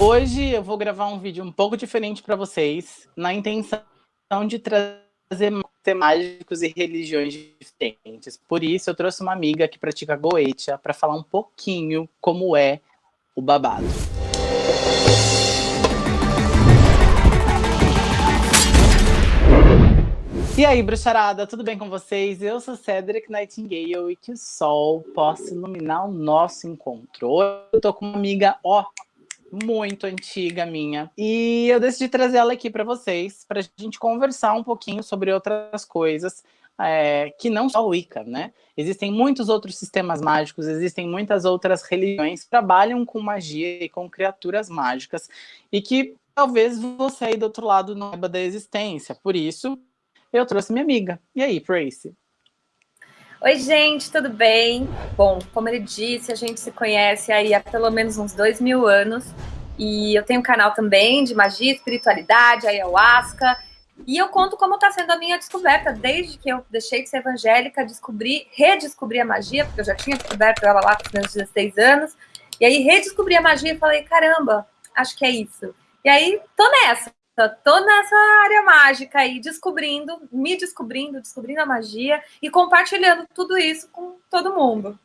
Hoje eu vou gravar um vídeo um pouco diferente para vocês, na intenção de trazer mágicos e religiões diferentes. Por isso eu trouxe uma amiga que pratica Goetia para falar um pouquinho como é o babado. E aí, bruxarada, tudo bem com vocês? Eu sou Cedric Nightingale e que o sol possa iluminar o nosso encontro. Hoje eu tô com uma amiga, ó, muito antiga minha. E eu decidi trazer ela aqui para vocês, para a gente conversar um pouquinho sobre outras coisas é, que não só o Wicca, né? Existem muitos outros sistemas mágicos, existem muitas outras religiões que trabalham com magia e com criaturas mágicas e que talvez você aí do outro lado não saiba da existência. Por isso, eu trouxe minha amiga. E aí, Tracy? Oi, gente, tudo bem? Bom, como ele disse, a gente se conhece aí há pelo menos uns dois mil anos. E eu tenho um canal também de magia, espiritualidade, ayahuasca. E eu conto como está sendo a minha descoberta. Desde que eu deixei de ser evangélica, descobri, redescobri a magia, porque eu já tinha descoberto ela lá com os meus 16 anos. E aí redescobri a magia e falei, caramba, acho que é isso. E aí tô nessa. Tô nessa área mágica aí, descobrindo, me descobrindo, descobrindo a magia e compartilhando tudo isso com todo mundo.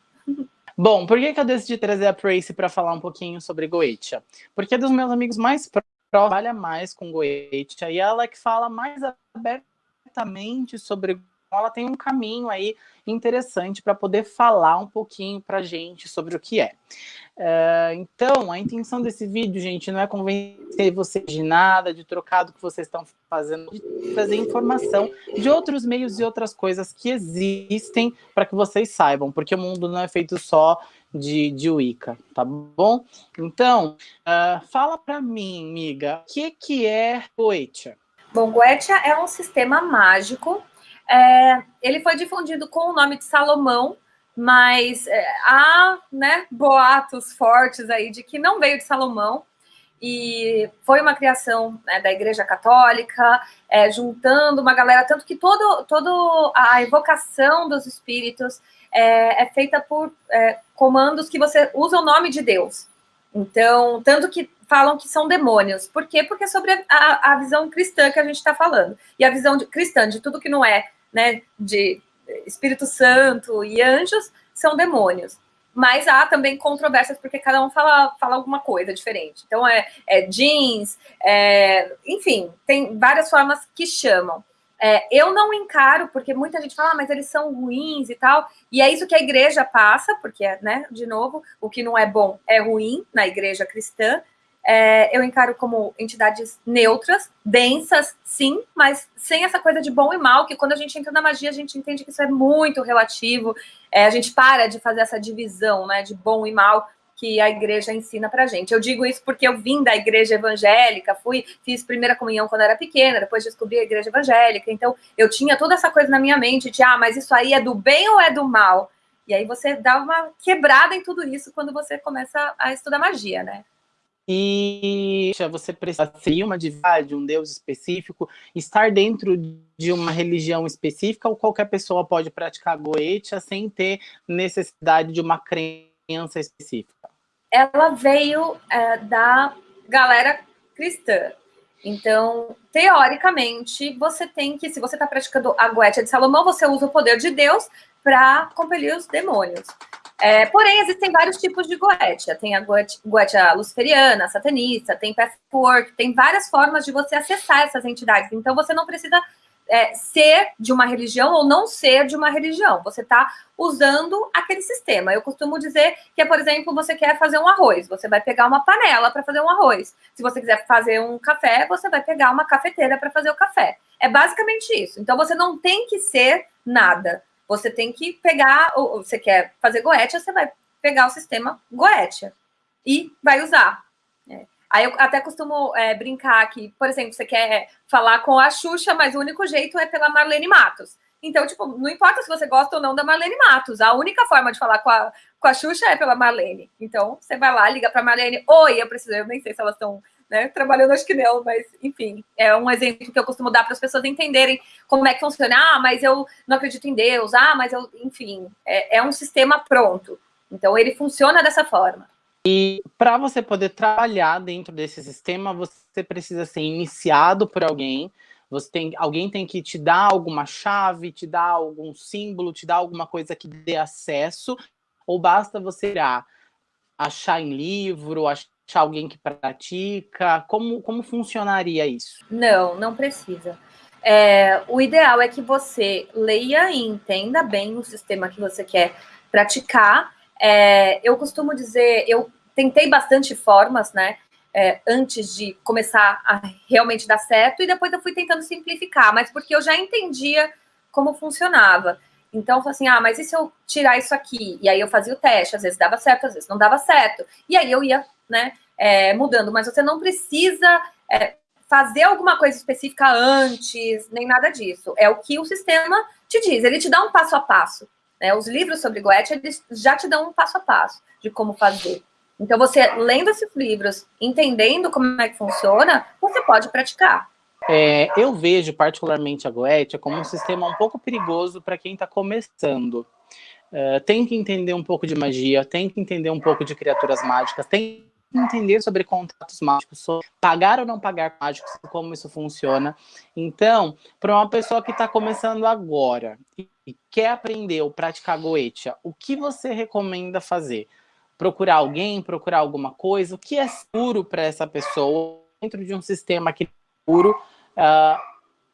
Bom, por que, que eu decidi trazer a Tracy para falar um pouquinho sobre Goetia? Porque é dos meus amigos mais próximos, trabalha mais com Goetia, e ela é que fala mais abertamente sobre ela tem um caminho aí interessante para poder falar um pouquinho para gente sobre o que é. Uh, então, a intenção desse vídeo, gente, não é convencer vocês de nada, de trocar do que vocês estão fazendo, de trazer informação de outros meios e outras coisas que existem para que vocês saibam, porque o mundo não é feito só de, de Wicca, tá bom? Então, uh, fala para mim, amiga, o que, que é Goetia? Bom, Goetia é um sistema mágico é, ele foi difundido com o nome de Salomão, mas é, há né, boatos fortes aí de que não veio de Salomão, e foi uma criação né, da Igreja Católica, é, juntando uma galera, tanto que todo, todo a evocação dos espíritos é, é feita por é, comandos que você usa o nome de Deus. Então, tanto que falam que são demônios. Por quê? Porque é sobre a, a visão cristã que a gente está falando. E a visão de, cristã de tudo que não é né, de Espírito Santo e anjos são demônios. Mas há também controvérsias, porque cada um fala, fala alguma coisa diferente. Então, é, é jeans, é, enfim, tem várias formas que chamam. É, eu não encaro, porque muita gente fala, ah, mas eles são ruins e tal, e é isso que a igreja passa, porque, né, de novo, o que não é bom é ruim na igreja cristã, é, eu encaro como entidades neutras, densas, sim, mas sem essa coisa de bom e mal, que quando a gente entra na magia, a gente entende que isso é muito relativo, é, a gente para de fazer essa divisão né, de bom e mal que a igreja ensina pra gente. Eu digo isso porque eu vim da igreja evangélica, fui, fiz primeira comunhão quando era pequena, depois descobri a igreja evangélica, então eu tinha toda essa coisa na minha mente de, ah, mas isso aí é do bem ou é do mal? E aí você dá uma quebrada em tudo isso quando você começa a estudar magia, né? E você precisa ser uma divindade, um deus específico, estar dentro de uma religião específica ou qualquer pessoa pode praticar goetia sem ter necessidade de uma crença específica? Ela veio é, da galera cristã. Então, teoricamente, você tem que, se você está praticando a goetia de Salomão, você usa o poder de Deus para compelir os demônios. É, porém, existem vários tipos de goetia. Tem a goetia luciferiana, satanista, tem patchwork, tem várias formas de você acessar essas entidades. Então, você não precisa é, ser de uma religião ou não ser de uma religião. Você está usando aquele sistema. Eu costumo dizer que, por exemplo, você quer fazer um arroz. Você vai pegar uma panela para fazer um arroz. Se você quiser fazer um café, você vai pegar uma cafeteira para fazer o café. É basicamente isso. Então, você não tem que ser nada. Você tem que pegar, ou você quer fazer Goetia, você vai pegar o sistema Goetia e vai usar. É. Aí eu até costumo é, brincar que, por exemplo, você quer falar com a Xuxa, mas o único jeito é pela Marlene Matos. Então, tipo, não importa se você gosta ou não da Marlene Matos, a única forma de falar com a, com a Xuxa é pela Marlene. Então, você vai lá, liga para Marlene, oi, eu preciso, eu nem sei se elas estão né? Trabalhando acho que não, mas enfim, é um exemplo que eu costumo dar para as pessoas entenderem como é que funciona. Ah, mas eu não acredito em Deus. Ah, mas eu, enfim, é, é um sistema pronto. Então ele funciona dessa forma. E para você poder trabalhar dentro desse sistema, você precisa ser iniciado por alguém, você tem, alguém tem que te dar alguma chave, te dar algum símbolo, te dar alguma coisa que dê acesso, ou basta você irá achar em livro, achar alguém que pratica? Como, como funcionaria isso? Não, não precisa. É, o ideal é que você leia e entenda bem o sistema que você quer praticar. É, eu costumo dizer, eu tentei bastante formas, né? É, antes de começar a realmente dar certo, e depois eu fui tentando simplificar, mas porque eu já entendia como funcionava. Então, eu falei assim, ah, mas e se eu tirar isso aqui? E aí eu fazia o teste, às vezes dava certo, às vezes não dava certo. E aí eu ia, né, é, mudando. Mas você não precisa é, fazer alguma coisa específica antes, nem nada disso. É o que o sistema te diz, ele te dá um passo a passo. Né? Os livros sobre Goethe, eles já te dão um passo a passo de como fazer. Então, você lendo esses livros, entendendo como é que funciona, você pode praticar. É, eu vejo particularmente a Goethe como um sistema um pouco perigoso para quem está começando. Uh, tem que entender um pouco de magia, tem que entender um pouco de criaturas mágicas, tem entender sobre contratos mágicos, sobre pagar ou não pagar mágicos, como isso funciona. Então, para uma pessoa que está começando agora e quer aprender ou praticar Goetia, o que você recomenda fazer? Procurar alguém, procurar alguma coisa? O que é seguro para essa pessoa dentro de um sistema que é seguro uh,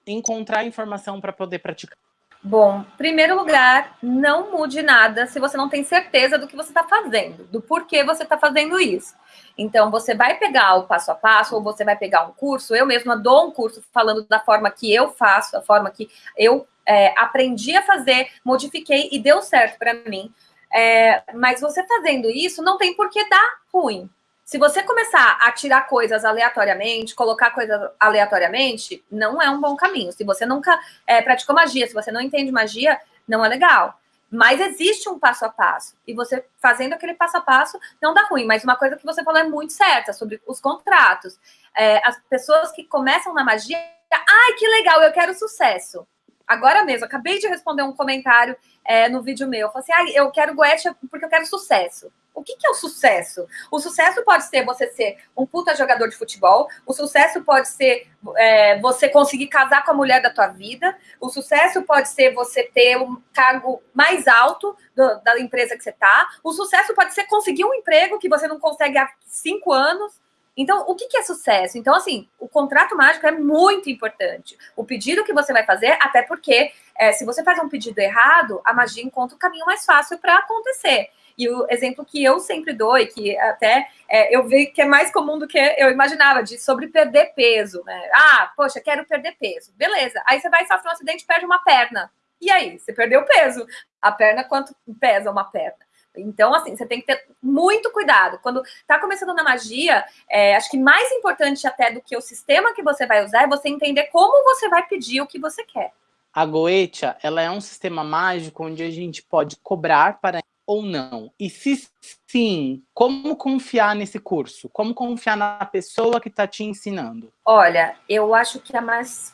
encontrar informação para poder praticar? Bom, primeiro lugar, não mude nada se você não tem certeza do que você está fazendo, do porquê você está fazendo isso. Então, você vai pegar o passo a passo, ou você vai pegar um curso. Eu mesma dou um curso falando da forma que eu faço, a forma que eu é, aprendi a fazer, modifiquei e deu certo para mim. É, mas você fazendo isso, não tem por que dar ruim. Se você começar a tirar coisas aleatoriamente, colocar coisas aleatoriamente, não é um bom caminho. Se você nunca é, praticou magia, se você não entende magia, não é legal. Mas existe um passo a passo. E você fazendo aquele passo a passo não dá ruim. Mas uma coisa que você falou é muito certa sobre os contratos. É, as pessoas que começam na magia, ai, que legal, eu quero sucesso. Agora mesmo, acabei de responder um comentário é, no vídeo meu. Eu falei assim, ah, eu quero Goethe porque eu quero sucesso. O que, que, é o sucesso? O sucesso pode ser você ser um puta jogador de futebol, o sucesso pode ser é, você conseguir casar com a mulher da tua vida, o sucesso pode ser você ter um cargo mais alto do, da empresa que você tá, o sucesso pode ser conseguir um emprego que você não consegue há cinco anos. Então, o que, que é sucesso? Então, assim, o contrato mágico é muito importante. O pedido que você vai fazer, até porque é, se você faz um pedido errado, a magia encontra o caminho mais fácil para acontecer. E o exemplo que eu sempre dou, e que até é, eu vi que é mais comum do que eu imaginava, de sobre perder peso. Né? Ah, poxa, quero perder peso. Beleza. Aí você vai sofrer um acidente e perde uma perna. E aí? Você perdeu peso. A perna, quanto pesa uma perna? Então, assim, você tem que ter muito cuidado. Quando tá começando na magia, é, acho que mais importante até do que o sistema que você vai usar é você entender como você vai pedir o que você quer. A Goetia, ela é um sistema mágico onde a gente pode cobrar para ou não? E se sim, como confiar nesse curso? Como confiar na pessoa que está te ensinando? Olha, eu acho que a mais,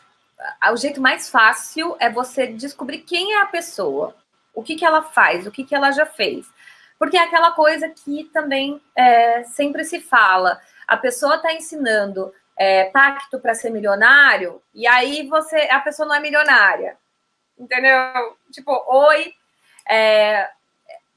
o jeito mais fácil é você descobrir quem é a pessoa, o que, que ela faz, o que, que ela já fez. Porque é aquela coisa que também é, sempre se fala. A pessoa está ensinando é, pacto para ser milionário, e aí você, a pessoa não é milionária. Entendeu? Tipo, oi. É,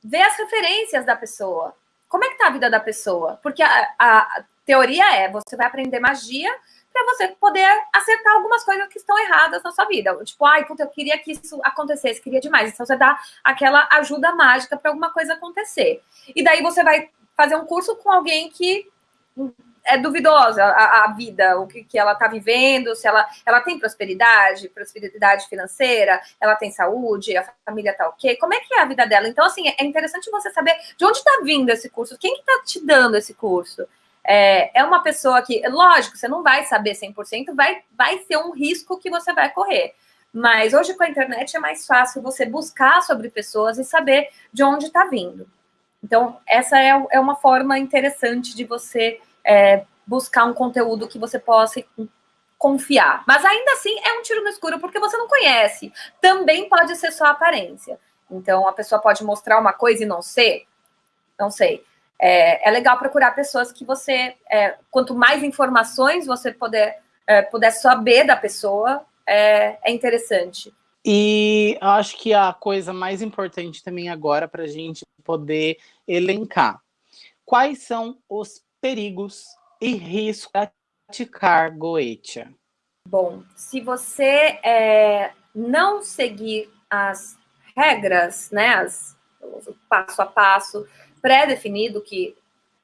ver as referências da pessoa. Como é que tá a vida da pessoa? Porque a, a teoria é, você vai aprender magia para você poder acertar algumas coisas que estão erradas na sua vida. Tipo, ai, puta, eu queria que isso acontecesse, queria demais. Então você dá aquela ajuda mágica para alguma coisa acontecer. E daí você vai fazer um curso com alguém que é duvidosa a, a vida, o que, que ela está vivendo, se ela, ela tem prosperidade, prosperidade financeira, ela tem saúde, a família está ok, como é que é a vida dela? Então, assim, é interessante você saber de onde está vindo esse curso, quem que está te dando esse curso? É, é uma pessoa que, lógico, você não vai saber 100%, vai, vai ser um risco que você vai correr. Mas hoje com a internet é mais fácil você buscar sobre pessoas e saber de onde está vindo. Então, essa é, é uma forma interessante de você é, buscar um conteúdo que você possa confiar. Mas ainda assim é um tiro no escuro porque você não conhece. Também pode ser só aparência. Então a pessoa pode mostrar uma coisa e não ser. Não sei. É, é legal procurar pessoas que você, é, quanto mais informações você puder, é, puder saber da pessoa, é, é interessante. E acho que a coisa mais importante também agora para a gente poder elencar. Quais são os perigos e riscos de praticar Goetia? Bom, se você é, não seguir as regras, né, as, o passo a passo pré-definido, que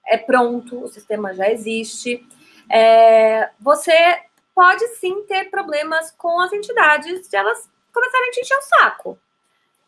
é pronto, o sistema já existe, é, você pode sim ter problemas com as entidades de elas começarem a te encher o saco.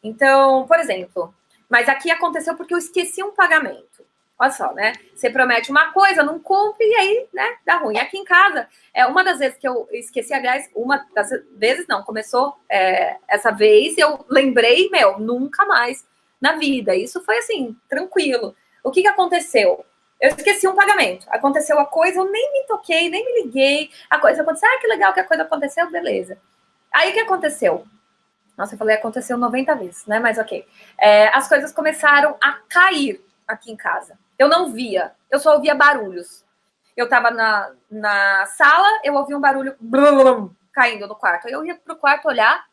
Então, por exemplo, mas aqui aconteceu porque eu esqueci um pagamento. Olha só, né? Você promete uma coisa, não cumpre e aí, né, dá ruim. Aqui em casa, é uma das vezes que eu esqueci, aliás, uma das vezes não, começou é, essa vez, eu lembrei, meu, nunca mais na vida. Isso foi assim, tranquilo. O que que aconteceu? Eu esqueci um pagamento. Aconteceu a coisa, eu nem me toquei, nem me liguei. A coisa aconteceu, ah, que legal que a coisa aconteceu, beleza. Aí o que aconteceu? Nossa, eu falei aconteceu 90 vezes, né? Mas ok. É, as coisas começaram a cair aqui em casa. Eu não via, eu só ouvia barulhos. Eu tava na, na sala, eu ouvia um barulho blum, caindo no quarto. Aí eu ia pro quarto olhar,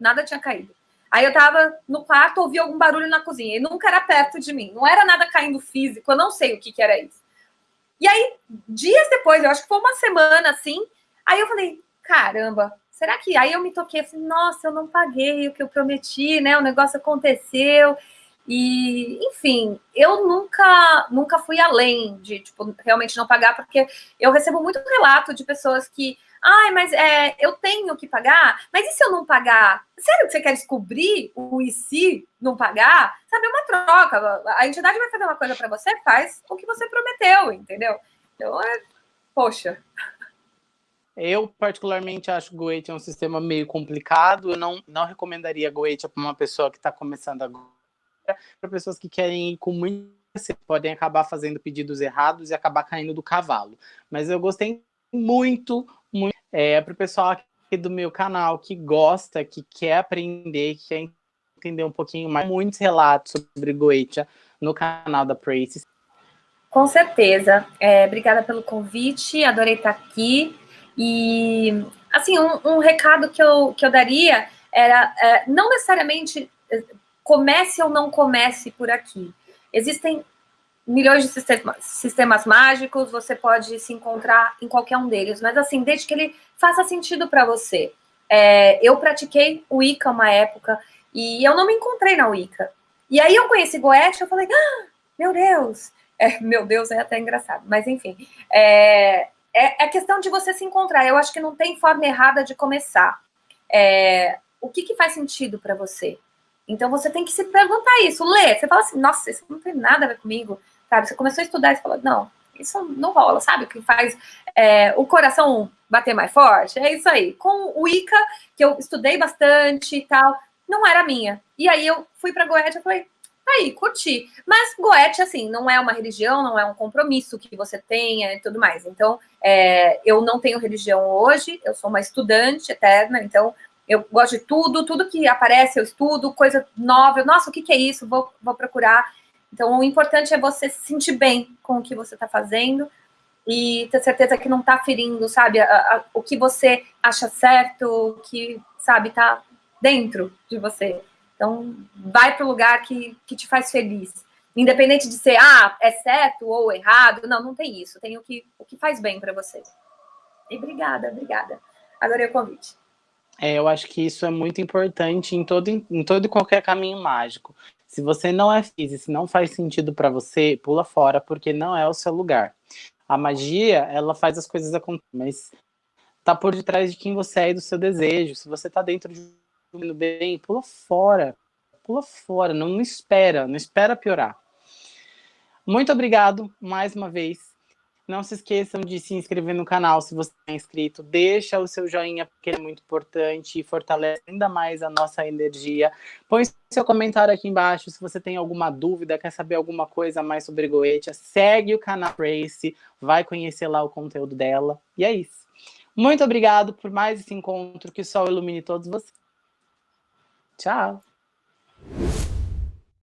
nada tinha caído. Aí eu tava no quarto, ouvia algum barulho na cozinha, e nunca era perto de mim. Não era nada caindo físico, eu não sei o que, que era isso. E aí, dias depois, eu acho que foi uma semana assim, aí eu falei, caramba, será que. Aí eu me toquei assim, nossa, eu não paguei o que eu prometi, né? O negócio aconteceu. E, enfim, eu nunca, nunca fui além de, tipo, realmente não pagar, porque eu recebo muito relato de pessoas que, ai, mas é, eu tenho que pagar, mas e se eu não pagar? Sério que você quer descobrir o e se não pagar? Sabe, é uma troca. A entidade vai fazer uma coisa para você, faz o que você prometeu, entendeu? Então, é, poxa. Eu, particularmente, acho que Goethe é um sistema meio complicado. Eu não, não recomendaria Goethe para uma pessoa que está começando agora para pessoas que querem ir com muito podem acabar fazendo pedidos errados e acabar caindo do cavalo. Mas eu gostei muito, muito é, para o pessoal aqui do meu canal que gosta, que quer aprender, que quer entender um pouquinho mais, muitos relatos sobre Goetia no canal da Prace. Com certeza. É, obrigada pelo convite, adorei estar aqui. E, assim, um, um recado que eu, que eu daria era, é, não necessariamente comece ou não comece por aqui. Existem milhões de sistemas, sistemas mágicos, você pode se encontrar em qualquer um deles, mas assim, desde que ele faça sentido para você. É, eu pratiquei Wicca uma época e eu não me encontrei na Wicca. E aí eu conheci Goethe, eu falei, ah, meu Deus, é, meu Deus é até engraçado, mas enfim, é, é, é, questão de você se encontrar. Eu acho que não tem forma errada de começar. É, o que, que faz sentido para você? Então você tem que se perguntar isso, ler. Você fala assim, nossa, isso não tem nada a ver comigo. Sabe? Você começou a estudar e fala, não, isso não rola, sabe? O que faz é, o coração bater mais forte? É isso aí. Com o Ica, que eu estudei bastante e tal, não era minha. E aí eu fui para Goethe e falei, aí, curti. Mas Goethe, assim, não é uma religião, não é um compromisso que você tenha e tudo mais. Então, é, eu não tenho religião hoje, eu sou uma estudante eterna, então eu gosto de tudo, tudo que aparece eu estudo, coisa nova. Nossa, o que, que é isso? Vou, vou procurar. Então, o importante é você se sentir bem com o que você está fazendo e ter certeza que não está ferindo, sabe, a, a, o que você acha certo, o que, sabe, está dentro de você. Então, vai para o lugar que, que te faz feliz. Independente de ser, ah, é certo ou errado. Não, não tem isso. Tem o que, o que faz bem para você. E obrigada, obrigada. Adorei o convite. É, eu acho que isso é muito importante em todo, em todo e qualquer caminho mágico. Se você não é físico, se não faz sentido para você, pula fora, porque não é o seu lugar. A magia, ela faz as coisas acontecerem, mas tá por detrás de quem você é e do seu desejo. Se você tá dentro de um bem, pula fora. Pula fora, não, não espera, não espera piorar. Muito obrigado mais uma vez não se esqueçam de se inscrever no canal se você é inscrito. Deixa o seu joinha, porque é muito importante e fortalece ainda mais a nossa energia. Põe seu comentário aqui embaixo se você tem alguma dúvida, quer saber alguma coisa mais sobre Goetia. Segue o canal Tracy, vai conhecer lá o conteúdo dela. E é isso. Muito obrigado por mais esse encontro. Que o sol ilumine todos vocês. Tchau.